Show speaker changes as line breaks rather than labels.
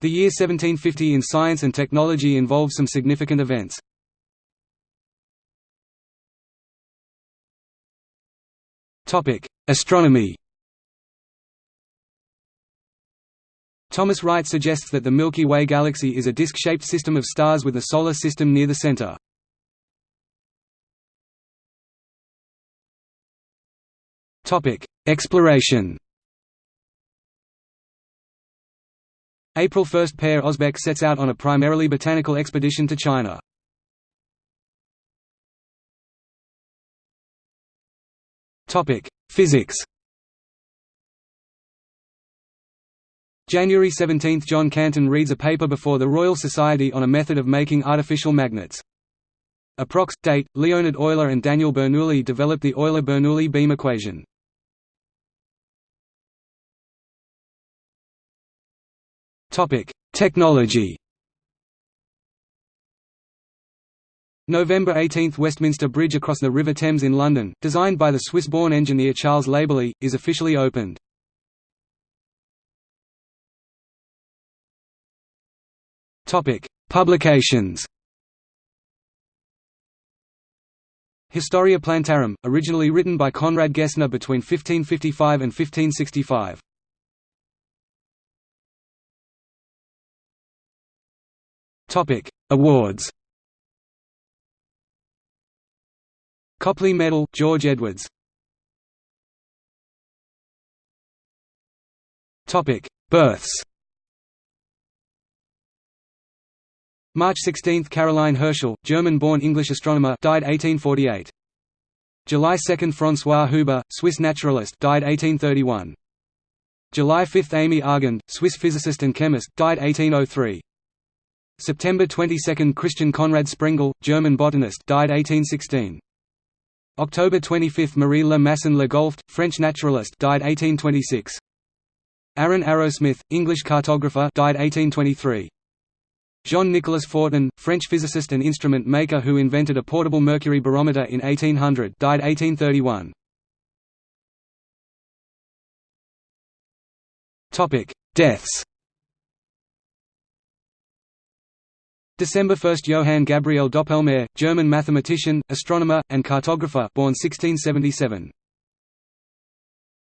The year 1750 in science and technology involves some significant events. Astronomy Thomas Wright suggests that the Milky Way galaxy is a disk-shaped system of stars with a solar system near the center. Exploration April 1 – Per Osbeck sets out on a primarily botanical expedition to China. Physics January 17 – John Canton reads a paper before the Royal Society on a method of making artificial magnets. Approx. date, Leonhard Euler and Daniel Bernoulli developed the Euler-Bernoulli beam equation. Topic: Technology. November 18 – Westminster Bridge across the River Thames in London, designed by the Swiss-born engineer Charles Labelye, is officially opened. Publications Historia Plantarum, originally written by Conrad Gessner between 1555 and 1565. Topic: Awards. Copley Medal, George Edwards. Topic: Births. March 16, Caroline Herschel, German-born English astronomer, died 1848. July 2, François Huber, Swiss naturalist, died 1831. July 5, Amy Argand, Swiss physicist and chemist, died 1803. September 22 – Christian Conrad Sprengel, German botanist died 1816. October 25 – Marie Le Masson Le Golft, French naturalist died 1826. Aaron Arrowsmith, English cartographer died 1823. Jean-Nicolas Fortin, French physicist and instrument maker who invented a portable mercury barometer in 1800 died 1831. Deaths December 1 – Johann Gabriel Doppelmayr, German mathematician, astronomer, and cartographer born 1677.